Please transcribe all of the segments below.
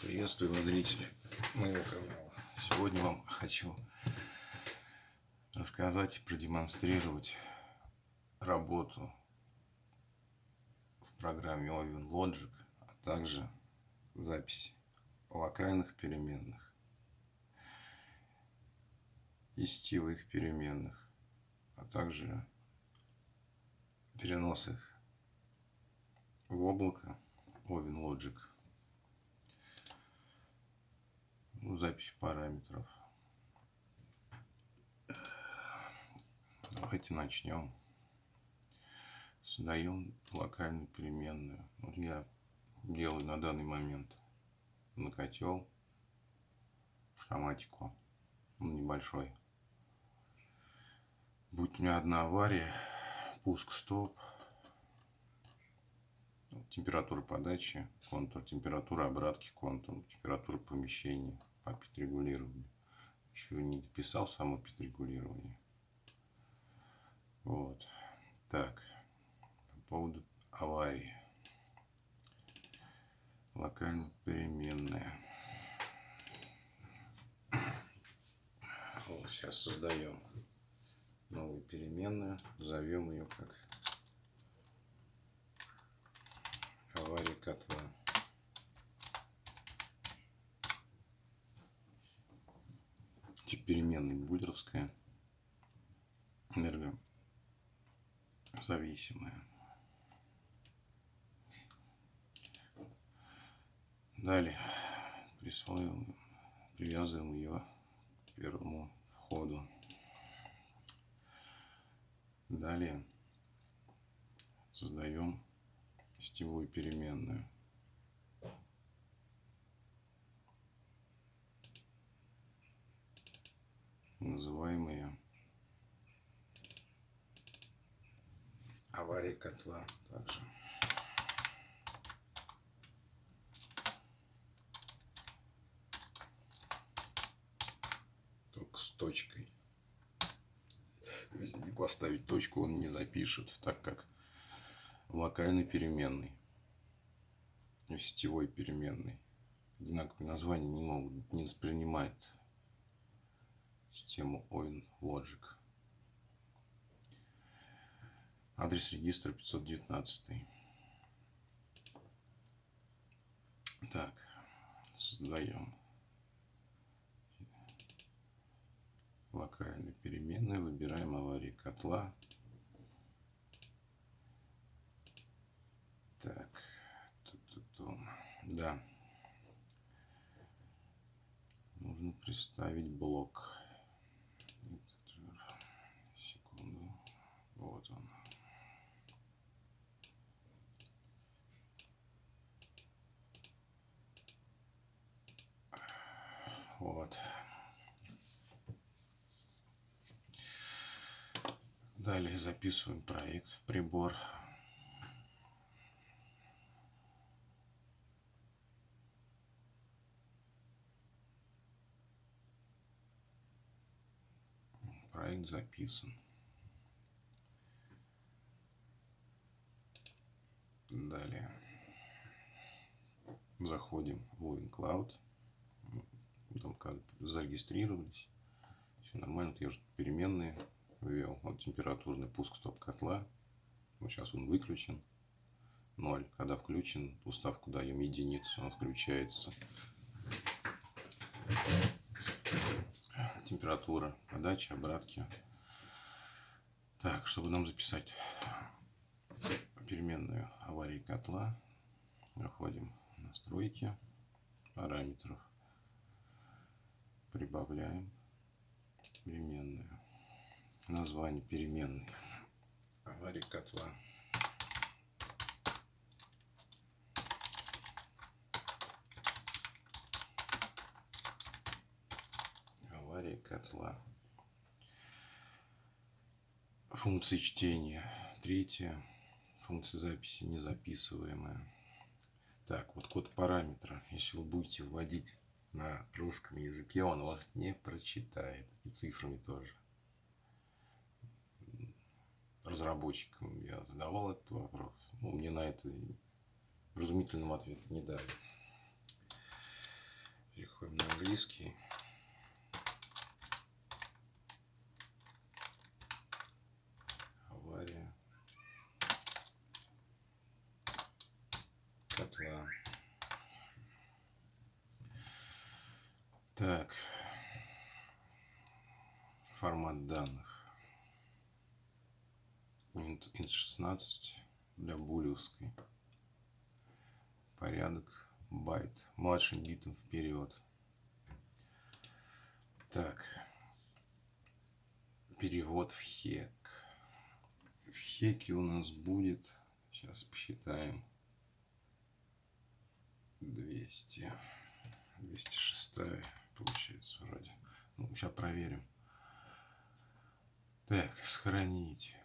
Приветствую вас, зрители моего канала. Сегодня вам хочу рассказать и продемонстрировать работу в программе Oven Logic, а также запись локальных переменных и сетевых переменных, а также перенос их в облако Oven Logic. Ну, запись параметров. Давайте начнем. Создаем локальную переменную. Вот я делаю на данный момент на котел автоматику. Он небольшой. Будет у меня одна авария, пуск стоп, температура подачи, контур, температура обратки, контур, температура помещения по пит-регулированию. Еще не дописал само пит-регулирование. Вот. Так. По поводу аварии. Локально переменная. Вот, сейчас создаем новую переменную. Зовем ее как авария котла. Тип переменной буллеровская. Энергозависимая. Далее присваиваем, привязываем ее к первому входу. Далее создаем сетевую переменную. Котла также. Только с точкой. Если не поставить точку, он не запишет, так как локальной переменной и сетевой переменной. Одинаковые названия не могут, не воспринимает систему OIN Logic. Адрес регистра 519. Так, создаем локальные переменные, выбираем аварии котла. Так, тут, тут, тут. да. Нужно представить блок. Секунду. Вот он. Вот. Далее записываем проект в прибор. проект записан. Далее заходим в OinCloud. Там как зарегистрировались. Все нормально. Я уже переменные ввел. Вот температурный пуск стоп-котла. Вот сейчас он выключен. 0. Когда включен, уставку даем единицу, он включается температура, подачи, обратки. Так, чтобы нам записать переменную аварии котла, заходим настройки параметров, прибавляем переменную, название переменной аварии котла. аварии котла. Функция чтения. Третья. Функция записи незаписываемая. Так, вот код параметра. Если вы будете вводить на русском языке, он вас не прочитает. И цифрами тоже. Разработчикам я задавал этот вопрос. Ну, мне на это вразумительным ответ не дали. английский. Авария. Котла. Так. Формат данных. Int 16 для булевской. Порядок байт. Младшим битом вперед. Так. Перевод в хек. В хеке у нас будет, сейчас посчитаем, 200. 206 получается вроде. Ну, сейчас проверим. Так, сохранить.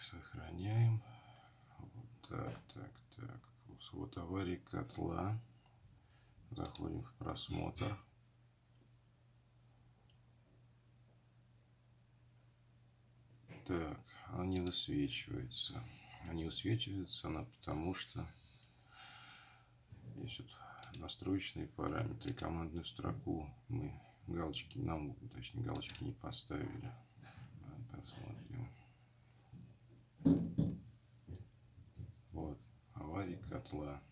Сохраняем. Вот так, так, так. Вот аварии котла. Заходим в просмотр. Так, она не высвечивается. Она не она потому что есть вот настроечные параметры, командную строку мы галочки, нам, точнее, галочки не поставили. Посмотрим. Вот, авария котла.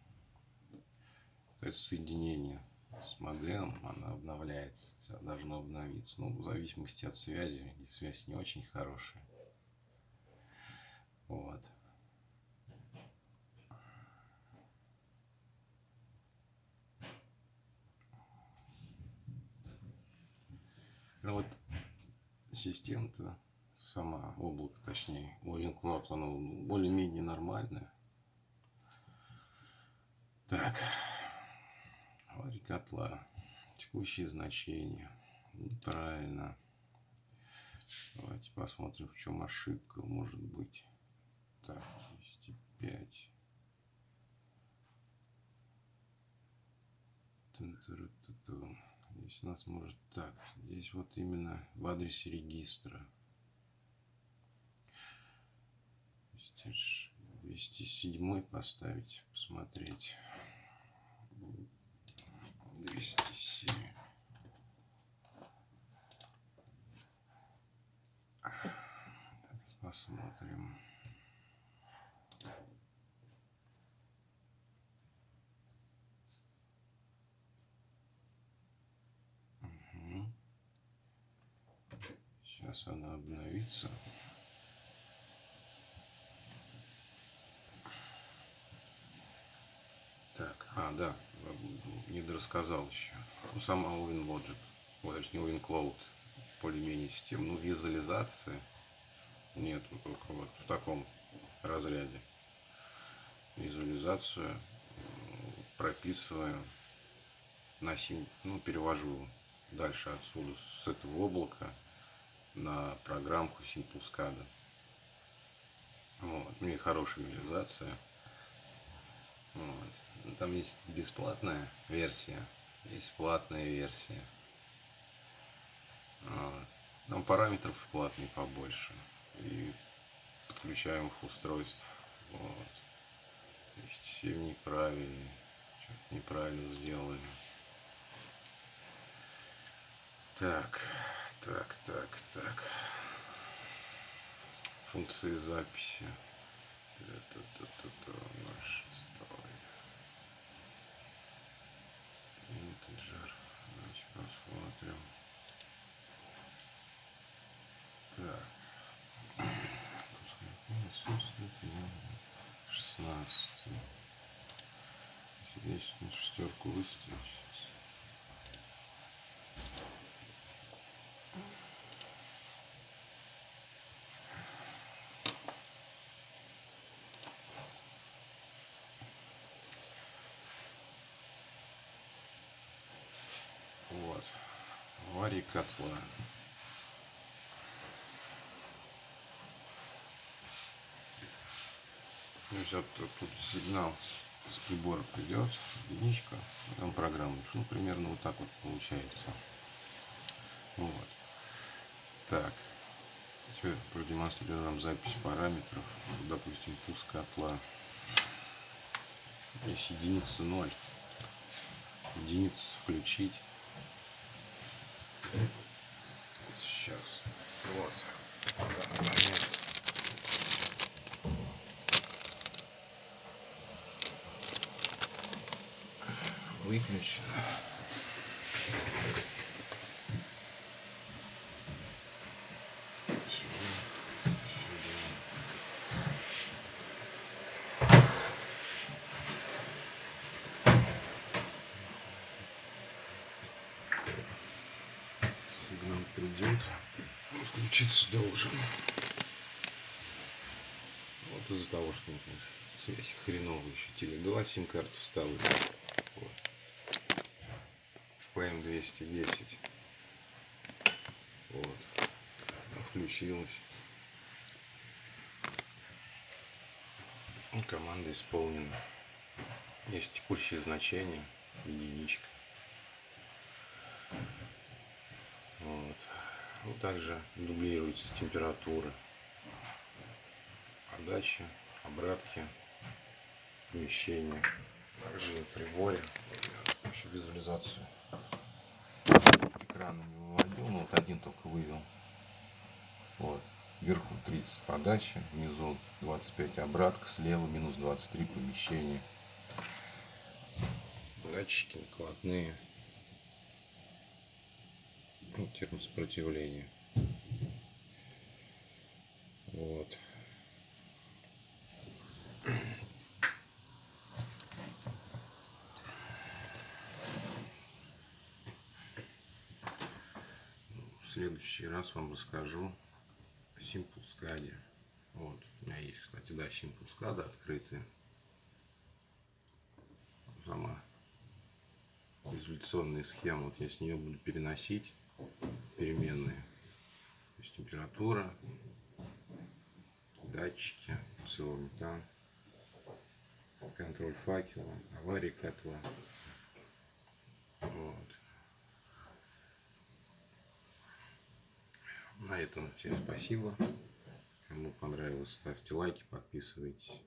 Это соединение с модемом, она обновляется. Должно обновиться. Ну, в зависимости от связи. Связь не очень хорошая. Вот. Ну вот система-то сама, облако точнее, OpenCloud, оно более-менее нормальное. Так, авария котла, текущие значения, неправильно. Давайте посмотрим, в чем ошибка может быть. Так, 205. Здесь нас может так. Здесь вот именно в адресе регистра. 207 поставить, посмотреть. 207. Посмотрим. Сейчас она обновится. Так, а, да, не рассказал еще. Ну, сама WinLogic, ой, точнее WinCloud, более-менее система. Ну, визуализация нету, только вот в таком разряде. Визуализацию прописываю на сим, ну, перевожу дальше отсюда с этого облака на программку SimpleSCADA. Вот. У меня хорошая реализация. Вот там есть бесплатная версия, есть платная версия. А, там параметров в платной побольше. И подключаемых устройств. Вот. Чем неправильный. Что-то неправильно сделали. Так, так, так, так. Функции записи. Та -та -та -та -та. Здесь шестерку выставить. аварии котла. То есть вот тут сигнал с прибора придет, единичка, там программа. Ну, примерно вот так вот получается. Вот. Так. Теперь продемонстрируем запись параметров. Допустим, пуск котла. Есть единица 0. единицу включить. Сейчас. Вот. В данный момент. Выключено. Сигнал придет. Он включиться должен. Вот из-за того, что например, связь хреновая еще. Теле2 сим-карты вставили. Вот. В PM210. Вот. Включилась. И команда исполнена. Есть текущее значение, единичка. Вот. Ну, также дублируется температура подачи, обратки, помещения. Также на приборе. Еще визуализацию экрана не выводил, но вот один только вывел. Вот. Вверху 30 подачи, внизу 25 обратка, слева минус 23 помещение. Датчики накладные. Ну, термосопротивление. Вот. Следующий раз вам расскажу о Simple SCAD. Вот. У меня есть, кстати, да, Simple SCAD открытые. Сама изоляционная схема. Вот я с нее буду переносить переменные. То есть температура, датчики, метан, контроль факела, аварии котла. Вот. На этом всем спасибо. Кому понравилось, ставьте лайки, подписывайтесь.